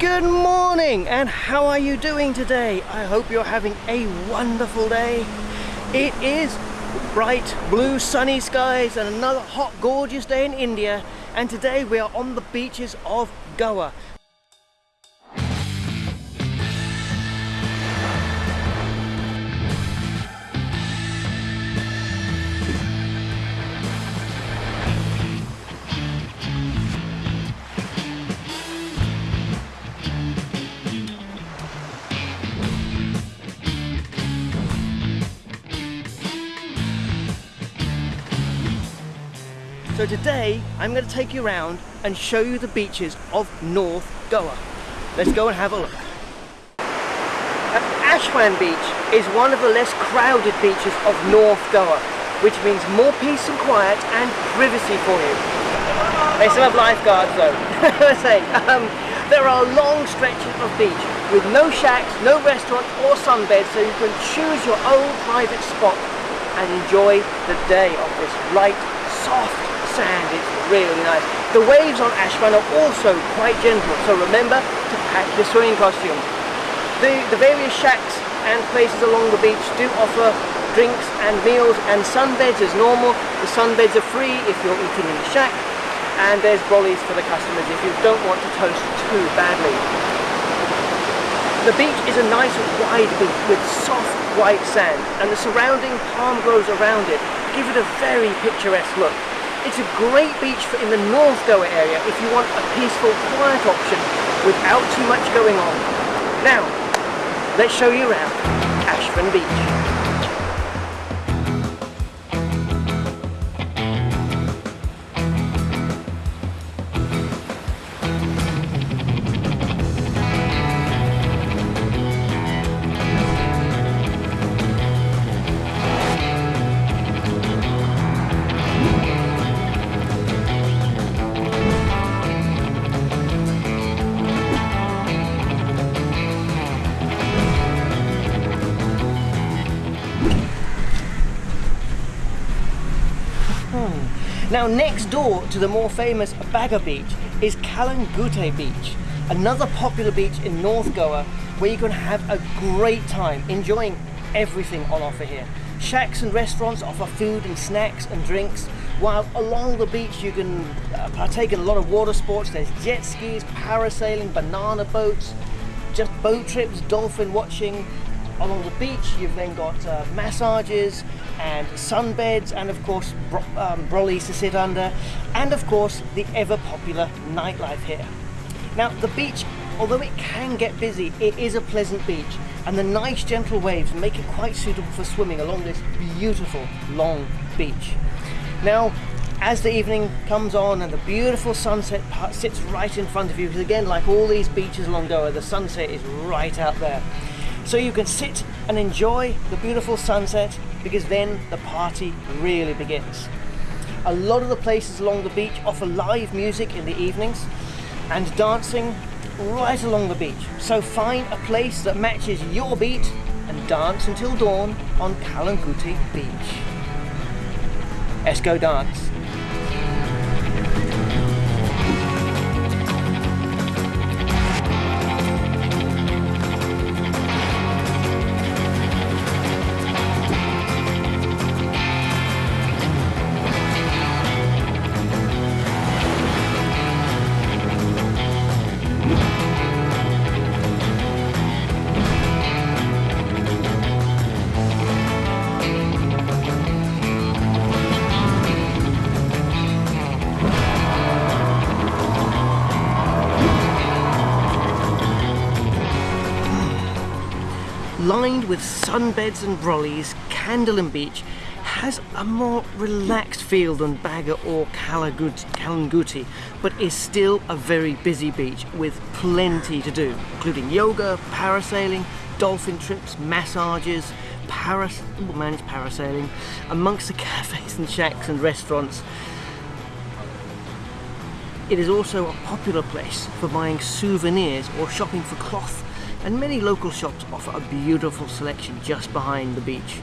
Good morning and how are you doing today? I hope you're having a wonderful day. It is bright blue sunny skies and another hot gorgeous day in India and today we are on the beaches of Goa So today I'm going to take you around and show you the beaches of North Goa. Let's go and have a look. Ashwem Beach is one of the less crowded beaches of North Goa, which means more peace and quiet and privacy for you. They still have lifeguards though. say, um, there are long stretches of beach with no shacks, no restaurants or sunbeds so you can choose your own private spot and enjoy the day of this light, soft sand, it's really nice. The waves on Ashwem are also quite gentle, so remember to pack your swimming costume. The, the various shacks and places along the beach do offer drinks and meals and sunbeds as normal. The sunbeds are free if you're eating in the shack and there's brollies for the customers if you don't want to toast too badly. The beach is a nice wide beach with soft white sand and the surrounding palm groves around it give it a very picturesque look. It's a great beach for in the North Goa area if you want a peaceful, quiet option without too much going on. Now, let's show you around Ashwem Beach. Now next door to the more famous Baga Beach is Calangute Beach, another popular beach in North Goa where you can have a great time enjoying everything on offer here. Shacks and restaurants offer food and snacks and drinks, while along the beach you can uh, partake in a lot of water sports. There's jet skis, parasailing, banana boats, just boat trips, dolphin watching, along the beach you've then got uh, massages and sunbeds and of course bro um, brollies to sit under and of course the ever popular nightlife here. Now the beach although it can get busy it is a pleasant beach and the nice gentle waves make it quite suitable for swimming along this beautiful long beach. Now as the evening comes on and the beautiful sunset sits right in front of you because again like all these beaches along Goa the sunset is right out there so you can sit and enjoy the beautiful sunset because then the party really begins. A lot of the places along the beach offer live music in the evenings and dancing right along the beach. So find a place that matches your beat and dance until dawn on Calangute Beach. Let's go dance. Lined with sunbeds and brollies, Candolim Beach has a more relaxed feel than Baga or Calangute, but is still a very busy beach with plenty to do, including yoga, parasailing, dolphin trips, massages, paras managed parasailing, amongst the cafes and shacks and restaurants. It is also a popular place for buying souvenirs or shopping for cloth and many local shops offer a beautiful selection just behind the beach.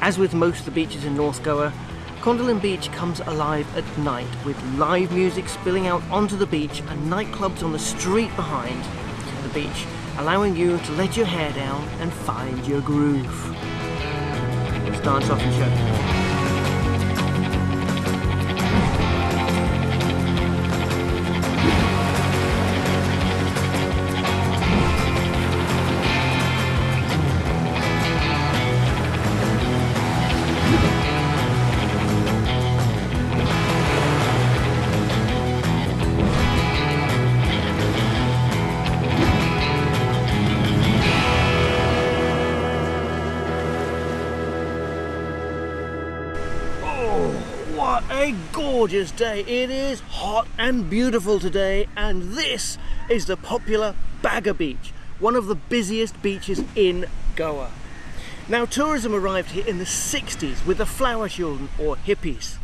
As with most of the beaches in North Goa, Candolim Beach comes alive at night with live music spilling out onto the beach and nightclubs on the street behind the beach, allowing you to let your hair down and find your groove. Let's dance off and show. Gorgeous day. It is hot and beautiful today and this is the popular Baga Beach, one of the busiest beaches in Goa. Now tourism arrived here in the 60s with the flower children or hippies,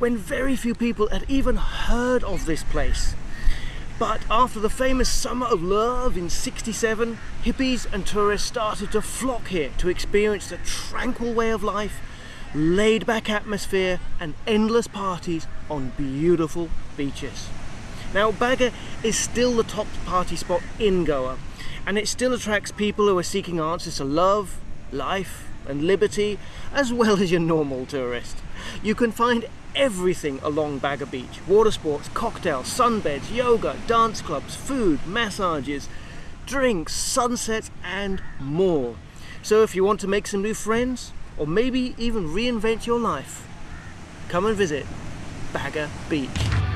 when very few people had even heard of this place. But after the famous Summer of Love in 67, hippies and tourists started to flock here to experience the tranquil way of life laid back atmosphere and endless parties on beautiful beaches. Now Baga is still the top party spot in Goa and it still attracts people who are seeking answers to love, life and liberty as well as your normal tourist. You can find everything along Baga Beach. Water sports, cocktails, sunbeds, yoga, dance clubs, food, massages, drinks, sunsets and more. So if you want to make some new friends, or maybe even reinvent your life, come and visit Baga Beach.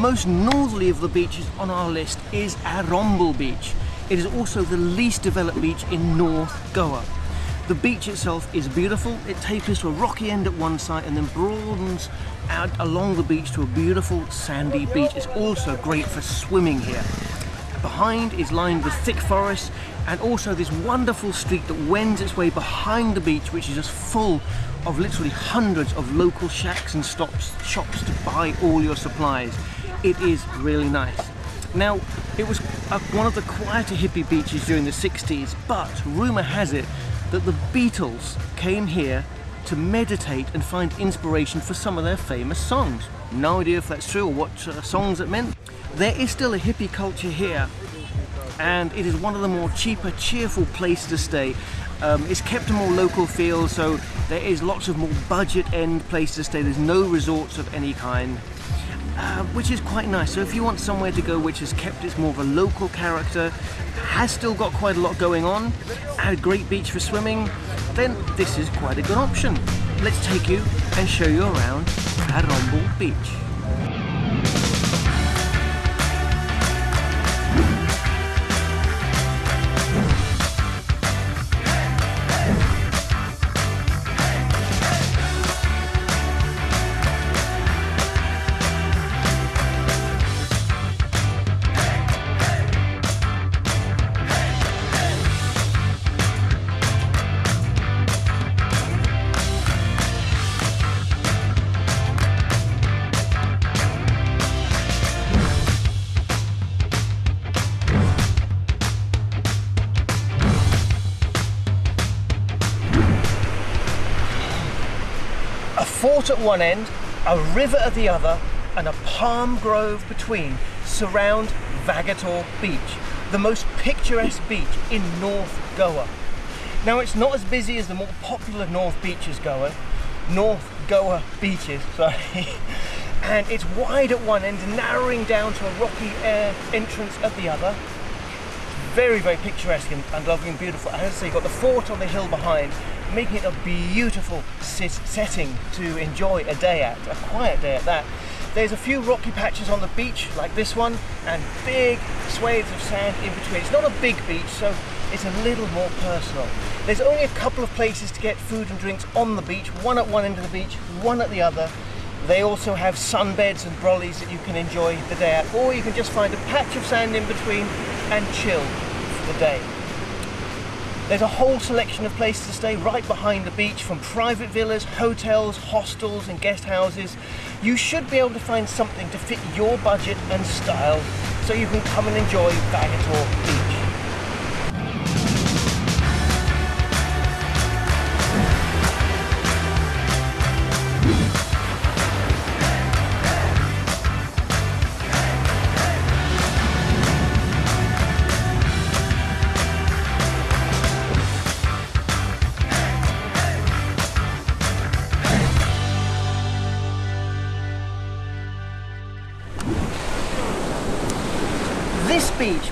Most northerly of the beaches on our list is Arambol Beach. It is also the least developed beach in North Goa. The beach itself is beautiful. It tapers to a rocky end at one side and then broadens out along the beach to a beautiful sandy beach. It's also great for swimming here. Behind is lined with thick forest and also this wonderful street that wends its way behind the beach which is just full of literally hundreds of local shacks and stops, shops to buy all your supplies it is really nice. Now, it was one of the quieter hippie beaches during the 60s, but rumour has it that the Beatles came here to meditate and find inspiration for some of their famous songs. No idea if that's true or what uh, songs it meant. There is still a hippie culture here and it is one of the more cheaper, cheerful places to stay. Um, it's kept a more local feel, so there is lots of more budget end places to stay. There's no resorts of any kind. Uh, which is quite nice. So if you want somewhere to go which has kept its more of a local character, has still got quite a lot going on, and a great beach for swimming, then this is quite a good option. Let's take you and show you around Arambol Beach. Fort at one end, a river at the other, and a palm grove between surround Vagator Beach, the most picturesque beach in North Goa. Now it's not as busy as the more popular North Beaches Goa, North Goa beaches, sorry, and it's wide at one end, narrowing down to a rocky air entrance at the other. Very, very picturesque and, and lovely and beautiful. As I say, you've got the fort on the hill behind, making it a beautiful setting to enjoy a day at, a quiet day at that. There's a few rocky patches on the beach like this one and big swathes of sand in between. It's not a big beach so it's a little more personal. There's only a couple of places to get food and drinks on the beach, one at one end of the beach, one at the other. They also have sunbeds and brollies that you can enjoy the day at, or you can just find a patch of sand in between and chill for the day. There's a whole selection of places to stay right behind the beach from private villas, hotels, hostels and guest houses. You should be able to find something to fit your budget and style so you can come and enjoy Vagator Beach.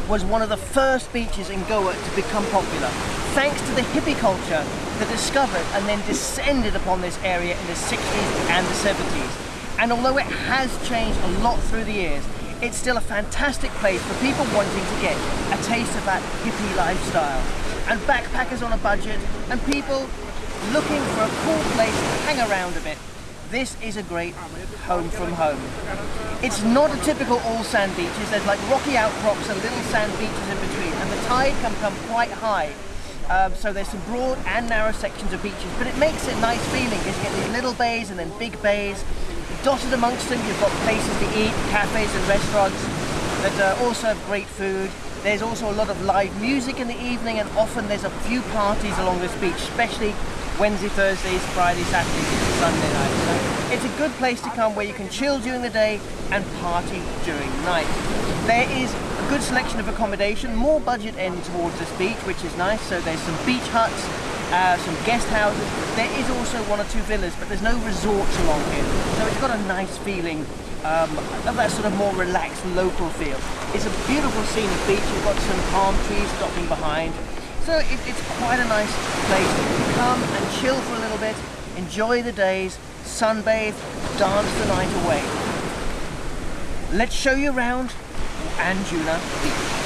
Was one of the first beaches in Goa to become popular, thanks to the hippie culture that discovered and then descended upon this area in the 60s and the 70s. And although it has changed a lot through the years, it's still a fantastic place for people wanting to get a taste of that hippie lifestyle. And backpackers on a budget, and people looking for a cool place to hang around a bit this is a great home from home. It's not a typical all sand beaches. There's like rocky outcrops and little sand beaches in between, and the tide can come quite high. Um, so there's some broad and narrow sections of beaches, but it makes it nice feeling because you get these little bays and then big bays. Dotted amongst them, you've got places to eat, cafes and restaurants that uh, also have great food. There's also a lot of live music in the evening, and often there's a few parties along this beach, especially Wednesday, Thursdays, Friday, Saturdays, Sunday night. So it's a good place to come where you can chill during the day and party during night. There is a good selection of accommodation, more budget end towards this beach, which is nice. So there's some beach huts, uh, some guest houses. There is also one or two villas, but there's no resorts along here. So it's got a nice feeling um, of that sort of more relaxed local feel. It's a beautiful scenic beach. You've got some palm trees stopping behind. So it, it's quite a nice place to come and chill for a little bit, enjoy the days, sunbathe, dance the night away. Let's show you around Anjuna Beach.